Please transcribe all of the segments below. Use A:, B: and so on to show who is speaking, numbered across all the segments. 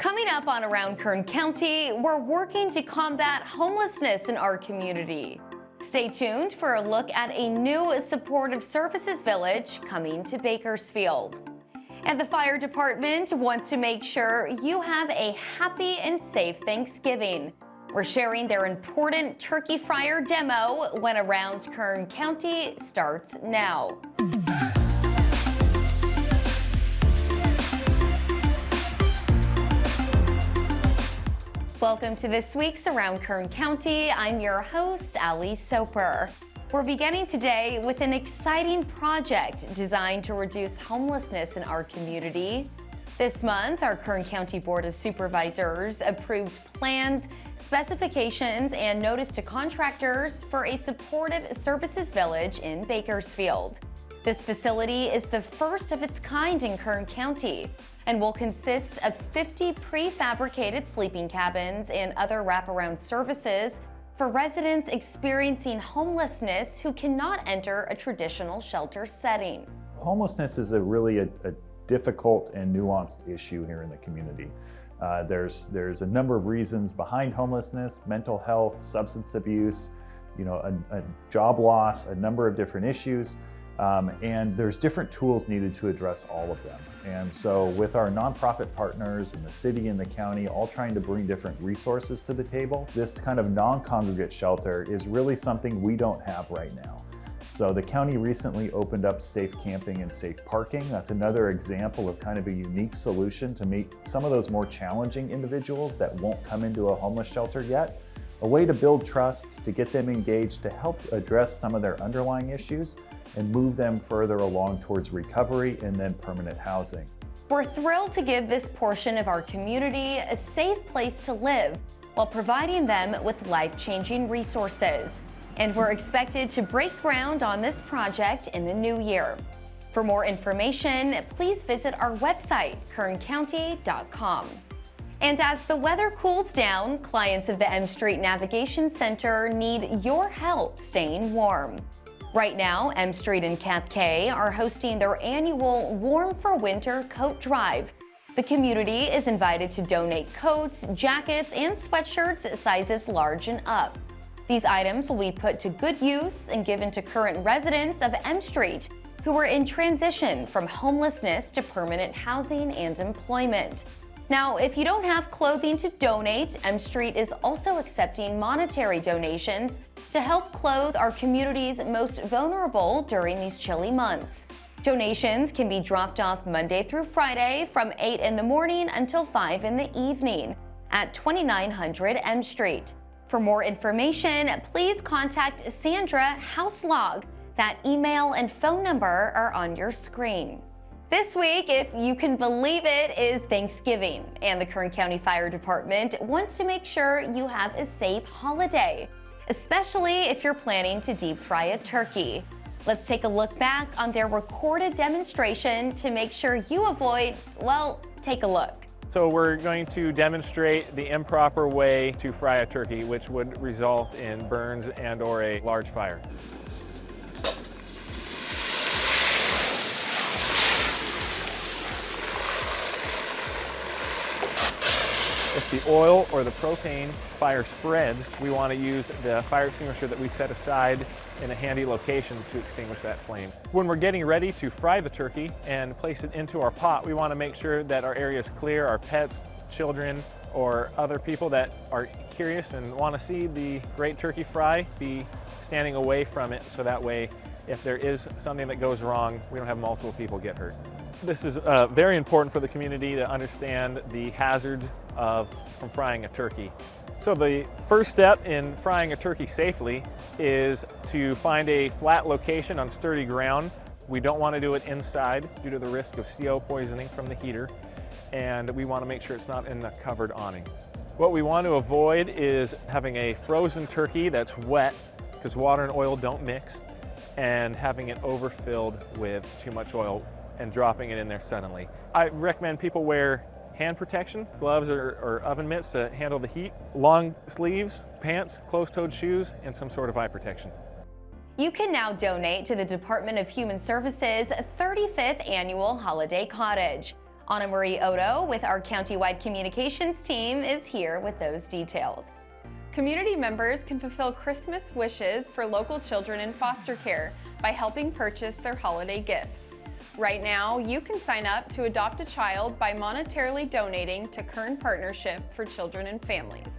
A: Coming up on Around Kern County, we're working to combat homelessness in our community. Stay tuned for a look at a new supportive services village coming to Bakersfield. And the fire department wants to make sure you have a happy and safe Thanksgiving. We're sharing their important turkey fryer demo when Around Kern County starts now. Welcome to this week's Around Kern County. I'm your host, Ali Soper. We're beginning today with an exciting project designed to reduce homelessness in our community. This month, our Kern County Board of Supervisors approved plans, specifications, and notice to contractors for a supportive services village in Bakersfield. This facility is the first of its kind in Kern County and will consist of 50 prefabricated sleeping cabins and other wraparound services for residents experiencing homelessness who cannot enter a traditional shelter setting.
B: Homelessness is a really a, a difficult and nuanced issue here in the community. Uh, there's, there's a number of reasons behind homelessness, mental health, substance abuse, you know, a, a job loss, a number of different issues. Um, and there's different tools needed to address all of them. And so with our nonprofit partners and the city and the county all trying to bring different resources to the table, this kind of non-congregate shelter is really something we don't have right now. So the county recently opened up safe camping and safe parking. That's another example of kind of a unique solution to meet some of those more challenging individuals that won't come into a homeless shelter yet. A way to build trust, to get them engaged, to help address some of their underlying issues, and move them further along towards recovery and then permanent housing.
A: We're thrilled to give this portion of our community a safe place to live while providing them with life-changing resources. And we're expected to break ground on this project in the new year. For more information, please visit our website, kerncounty.com. And as the weather cools down, clients of the M Street Navigation Center need your help staying warm. Right now, M Street and CAPK are hosting their annual Warm for Winter Coat Drive. The community is invited to donate coats, jackets, and sweatshirts sizes large and up. These items will be put to good use and given to current residents of M Street who are in transition from homelessness to permanent housing and employment. Now, if you don't have clothing to donate, M Street is also accepting monetary donations to help clothe our community's most vulnerable during these chilly months. Donations can be dropped off Monday through Friday from 8 in the morning until 5 in the evening at 2900 M Street. For more information, please contact Sandra Houselog. That email and phone number are on your screen. This week, if you can believe it, is Thanksgiving, and the Kern County Fire Department wants to make sure you have a safe holiday especially if you're planning to deep fry a turkey. Let's take a look back on their recorded demonstration to make sure you avoid, well, take a look.
C: So we're going to demonstrate the improper way to fry a turkey, which would result in burns and or a large fire. If the oil or the propane fire spreads, we want to use the fire extinguisher that we set aside in a handy location to extinguish that flame. When we're getting ready to fry the turkey and place it into our pot, we want to make sure that our area is clear, our pets, children, or other people that are curious and want to see the great turkey fry be standing away from it so that way if there is something that goes wrong, we don't have multiple people get hurt. This is uh, very important for the community to understand the hazards of from frying a turkey. So the first step in frying a turkey safely is to find a flat location on sturdy ground. We don't want to do it inside due to the risk of CO poisoning from the heater and we want to make sure it's not in the covered awning. What we want to avoid is having a frozen turkey that's wet because water and oil don't mix and having it overfilled with too much oil and dropping it in there suddenly. I recommend people wear hand protection, gloves or, or, oven mitts to handle the heat, long sleeves, pants, closed-toed shoes, and some sort of eye protection.
A: You can now donate to the Department of Human Services 35th Annual Holiday Cottage. Anna Marie Odo with our countywide communications team is here with those details.
D: Community members can fulfill Christmas wishes for local children in foster care by helping purchase their holiday gifts. Right now, you can sign up to adopt a child by monetarily donating to Kern Partnership for Children and Families.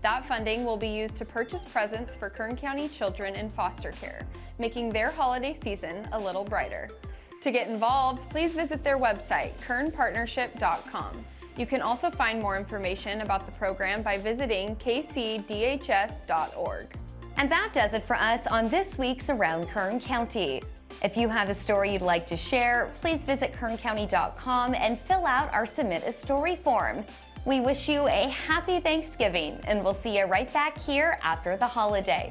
D: That funding will be used to purchase presents for Kern County children in foster care, making their holiday season a little brighter. To get involved, please visit their website, kernpartnership.com. You can also find more information about the program by visiting kcdhs.org.
A: And that does it for us on this week's Around Kern County. If you have a story you'd like to share, please visit kerncounty.com and fill out our Submit a Story form. We wish you a happy Thanksgiving and we'll see you right back here after the holiday.